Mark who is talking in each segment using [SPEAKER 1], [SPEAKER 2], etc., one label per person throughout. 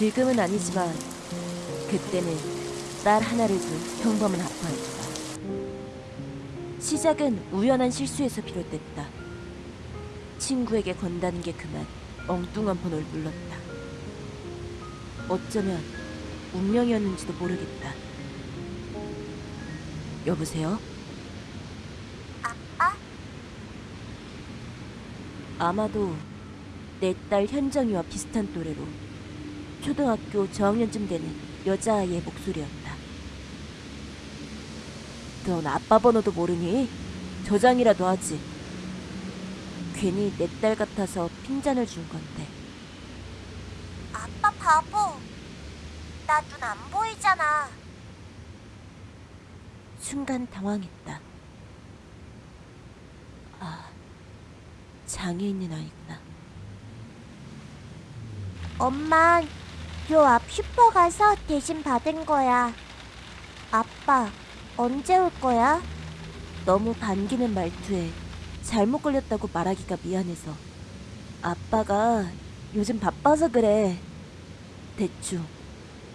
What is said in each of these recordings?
[SPEAKER 1] 지금은 아니지만 그때는 딸 하나를 둔 평범한 아빠였다. 시작은 우연한 실수에서 비롯됐다. 친구에게 건다는 게 그만 엉뚱한 번호를 눌렀다. 어쩌면 운명이었는지도 모르겠다. 여보세요?
[SPEAKER 2] 아빠?
[SPEAKER 1] 아마도 내 딸 현정이와 비슷한 또래로 초등학교 저학년쯤 되는 여자아이의 목소리였다. 넌 아빠 번호도 모르니? 저장이라도 하지. 괜히 내 딸 같아서 핀잔을 준 건데.
[SPEAKER 2] 아빠 바보. 나 눈 안 보이잖아.
[SPEAKER 1] 순간 당황했다. 아, 장애 있는 아이구나.
[SPEAKER 2] 엄 만요앞 슈퍼 가서 대신 받은 거야. 아빠 언제 올 거야?
[SPEAKER 1] 너무 반기는 말투에 잘못 걸렸다고 말하기가 미안해서 아빠가 요즘 바빠서 그래 대충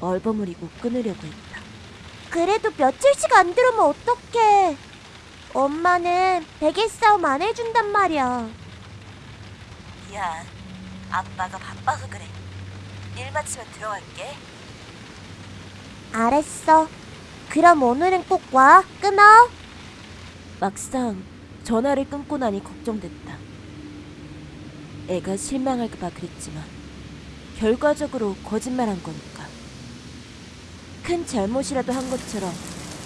[SPEAKER 1] 얼버무리고 끊으려고 했다
[SPEAKER 2] 그래도 며칠씩 안 들으면 어떡해. 엄마는 베개 싸움 안 해준단 말이야.
[SPEAKER 1] 미안 아빠가 바빠서 그래 일 마치면 들어갈게.
[SPEAKER 2] 알았어. 그럼 오늘은 꼭 와. 끊어.
[SPEAKER 1] 막상 전화를 끊고 나니 걱정됐다. 애가 실망할까봐 그랬지만 결과적으로 거짓말한 거니까. 큰 잘못이라도 한 것처럼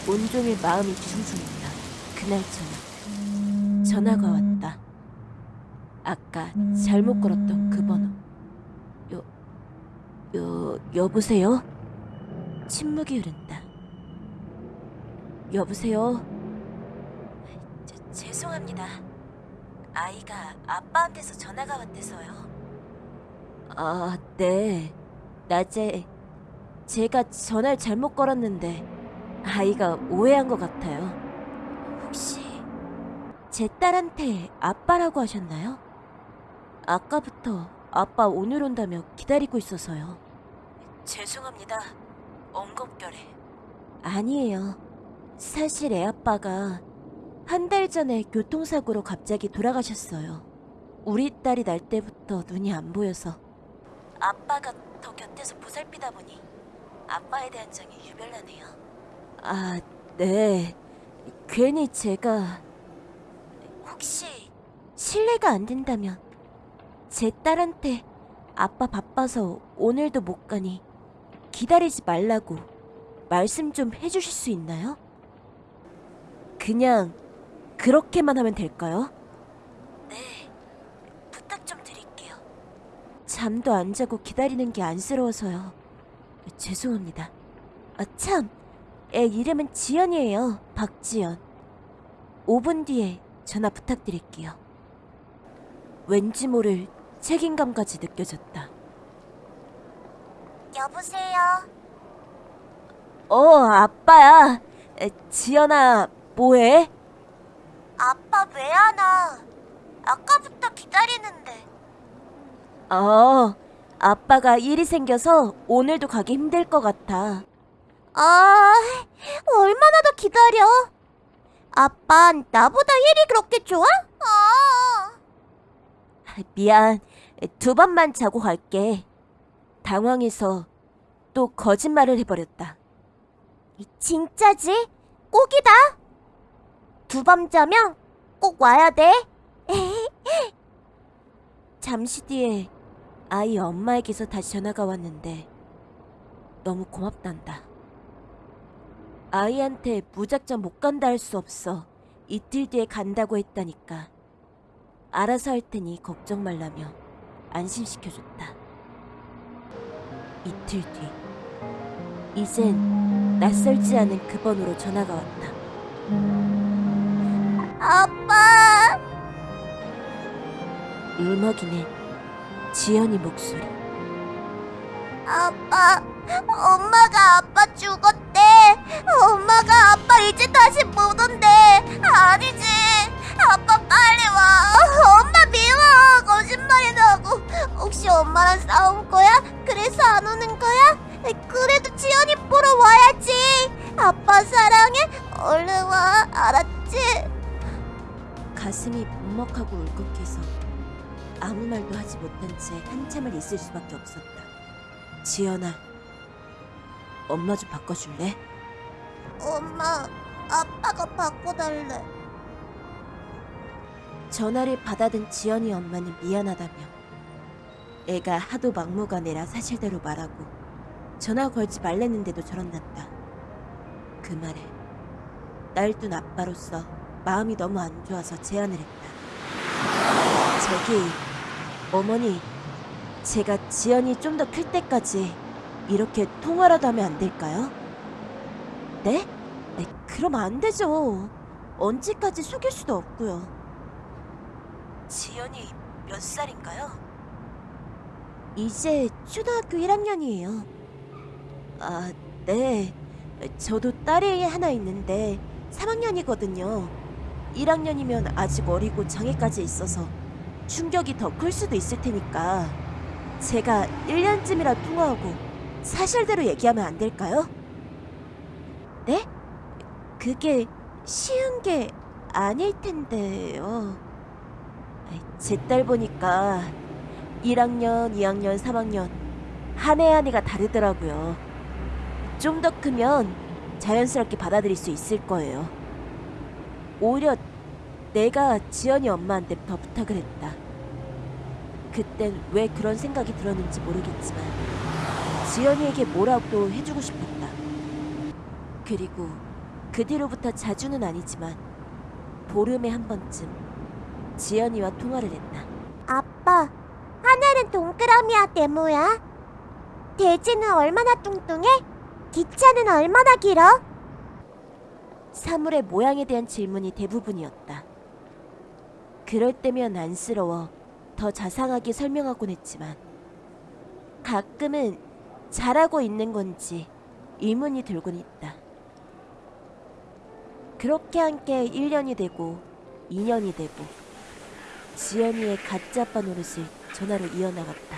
[SPEAKER 1] 온종일 마음이 뒤숭숭했다. 그날 저녁 전화가 왔다. 아까 잘못 걸었던 그 번호. 여... 여... 여보세요? 침묵이 흐른다 여보세요? 제, 죄송합니다 아이가 아빠한테서 전화가 왔대서요 아, 네 낮에 제가 전화를 잘못 걸었는데 아이가 오해한 것 같아요 혹시 제 딸한테 아빠라고 하셨나요? 아까부터 아빠 오늘 온다며 기다리고 있어서요. 죄송합니다. 엉겁결에. 아니에요. 사실 애 아빠가 한 달 전에 교통사고로 갑자기 돌아가셨어요. 우리 딸이 날 때부터 눈이 안 보여서 아빠가 더 곁에서 보살피다 보니 아빠에 대한 정이 유별나네요. 아, 네. 괜히 제가 혹시 실례가 안 된다면 제 딸한테 아빠 바빠서 오늘도 못 가니 기다리지 말라고 말씀 좀 해주실 수 있나요? 그냥 그렇게만 하면 될까요? 네, 부탁 좀 드릴게요. 잠도 안 자고 기다리는 게 안쓰러워서요. 죄송합니다. 아, 참, 애 이름은 지연이에요. 박지연. 5분 뒤에 전화 부탁드릴게요. 왠지 모를 책임감까지 느껴졌다.
[SPEAKER 2] 여보세요.
[SPEAKER 1] 어, 아빠야. 에, 지연아, 뭐해?
[SPEAKER 2] 아빠 왜 안 와? 아까부터 기다리는데.
[SPEAKER 1] 어, 아빠가 일이 생겨서 오늘도 가기 힘들 것 같아.
[SPEAKER 2] 아, 얼마나 더 기다려? 아빤 나보다 일이 그렇게 좋아? 아.
[SPEAKER 1] 미안. 두 번만 자고 갈게. 당황해서 또 거짓말을 해버렸다.
[SPEAKER 2] 진짜지? 꼭이다. 두 밤 자면 꼭 와야 돼.
[SPEAKER 1] 잠시 뒤에 아이 엄마에게서 다시 전화가 왔는데 너무 고맙단다. 아이한테 무작정 못 간다 할 수 없어 이틀 뒤에 간다고 했다니까 알아서 할 테니 걱정 말라며 안심시켜줬다. 이틀 뒤 이젠 낯설지 않은 그 번호로 전화가 왔다.
[SPEAKER 2] 아빠.
[SPEAKER 1] 울먹이는 지연이 목소리.
[SPEAKER 2] 아빠. 엄마가 아빠 죽었대. 엄마가 아빠 이제 다시 못 온대. 아니 엄마랑 싸운 거야? 그래서 안 오는 거야? 그래도 지연이 보러 와야지. 아빠 사랑해. 얼른 와. 알았지?
[SPEAKER 1] 가슴이 먹먹하고 울컥해서 아무 말도 하지 못한 채 한참을 있을 수밖에 없었다. 지연아, 엄마 좀 바꿔줄래?
[SPEAKER 2] 엄마, 아빠가 바꿔달래.
[SPEAKER 1] 전화를 받아든 지연이 엄마는 미안하다며 애가 하도 막무가내라 사실대로 말하고 전화 걸지 말랬는데도 저런단다. 그 말에 날둔 아빠로서 마음이 너무 안 좋아서 제안을 했다. 저기 어머니 제가 지연이 좀 더 클 때까지 이렇게 통화라도 하면 안 될까요? 네? 네, 그럼 안 되죠. 언제까지 속일 수도 없고요. 지연이 몇 살인가요? 이제 초등학교 1학년이에요. 아, 네. 저도 딸이 하나 있는데 3학년이거든요. 1학년이면 아직 어리고 장애까지 있어서 충격이 더 클 수도 있을 테니까 제가 1년쯤이라 통화하고 사실대로 얘기하면 안 될까요? 네? 그게 쉬운 게 아닐 텐데요. 제 딸 보니까 1학년, 2학년, 3학년 한 해 한 해가 다르더라고요. 좀 더 크면 자연스럽게 받아들일 수 있을 거예요. 오히려 내가 지연이 엄마한테 더 부탁을 했다. 그땐 왜 그런 생각이 들었는지 모르겠지만 지연이에게 뭐라도 해주고 싶었다. 그리고 그 뒤로부터 자주는 아니지만 보름에 한 번쯤 지연이와 통화를 했다.
[SPEAKER 2] 아빠, 동그라미야, 네모야? 돼지는 얼마나 뚱뚱해? 기차는 얼마나 길어?
[SPEAKER 1] 사물의 모양에 대한 질문이 대부분이었다. 그럴 때면 안쓰러워 더 자상하게 설명하곤 했지만 가끔은 잘하고 있는 건지 의문이 들곤 있다. 그렇게 함께 1년이 되고 2년이 되고 지연이의 가짜 아빠 노릇을 전화로 이어나갔다.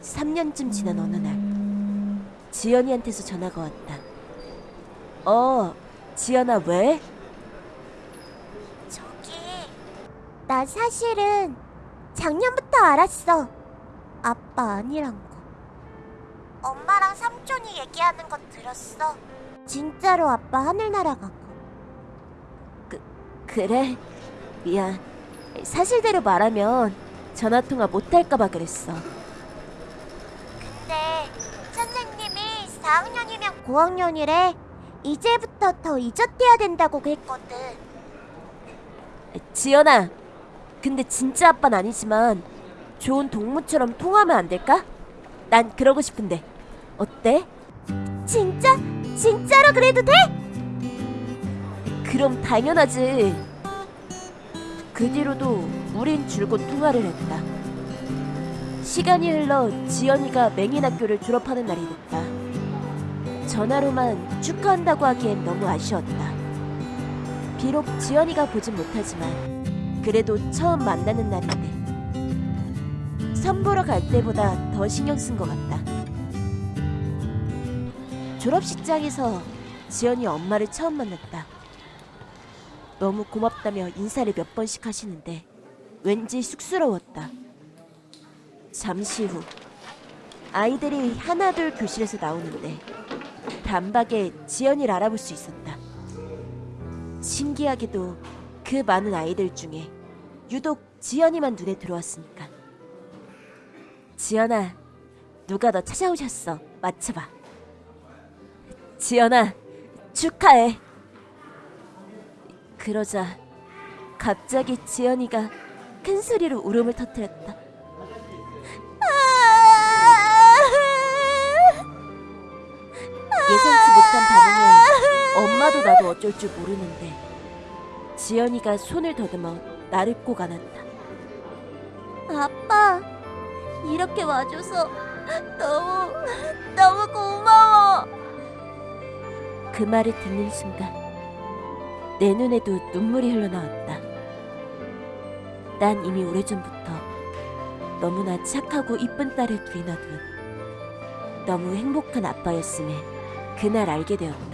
[SPEAKER 1] 3년쯤 지난 어느 날 지연이한테서 전화가 왔다. 어, 지연아 왜?
[SPEAKER 2] 저기, 나 사실은 작년부터 알았어. 아빠 아니란 거. 엄마랑 삼촌이 얘기하는 거 들었어. 진짜로 아빠 하늘 날아가고.
[SPEAKER 1] 그래? 미안. 사실대로 말하면 전화 통화 못 할까봐 그랬어.
[SPEAKER 2] 근데 선생님이 4학년이면 9학년이래. 이제부터 더 잊었대야 된다고 그랬거든.
[SPEAKER 1] 지연아, 근데 진짜 아빠는 아니지만 좋은 동무처럼 통하면 안 될까? 난 그러고 싶은데 어때?
[SPEAKER 2] 진짜? 진짜로 그래도 돼?
[SPEAKER 1] 그럼 당연하지. 그 뒤로도 우린 줄곧 통화를 했다. 시간이 흘러 지연이가 맹인학교를 졸업하는 날이 됐다. 전화로만 축하한다고 하기엔 너무 아쉬웠다. 비록 지연이가 보진 못하지만 그래도 처음 만나는 날인데 선보러 갈 때보다 더 신경 쓴 것 같다. 졸업식장에서 지연이 엄마를 처음 만났다. 너무 고맙다며 인사를 몇 번씩 하시는데 왠지 쑥스러웠다. 잠시 후 아이들이 하나둘 교실에서 나오는데 단박에 지연이를 알아볼 수 있었다. 신기하게도 그 많은 아이들 중에 유독 지연이만 눈에 들어왔으니까. 지연아, 누가 너 찾아오셨어. 맞춰봐. 지연아, 축하해. 그러자 갑자기 지연이가 큰 소리로 울음을 터뜨렸다. 예상치 못한 반응에 엄마도 나도 어쩔 줄 모르는데 지연이가 손을 더듬어 나를 꼭 안았다.
[SPEAKER 2] 아빠, 이렇게 와줘서 너무, 너무 고마워.
[SPEAKER 1] 그 말을 듣는 순간 내 눈에도 눈물이 흘러나왔다. 난 이미 오래전부터 너무나 착하고 이쁜 딸을 둔 너무 행복한 아빠였음에 그날 알게 되었다.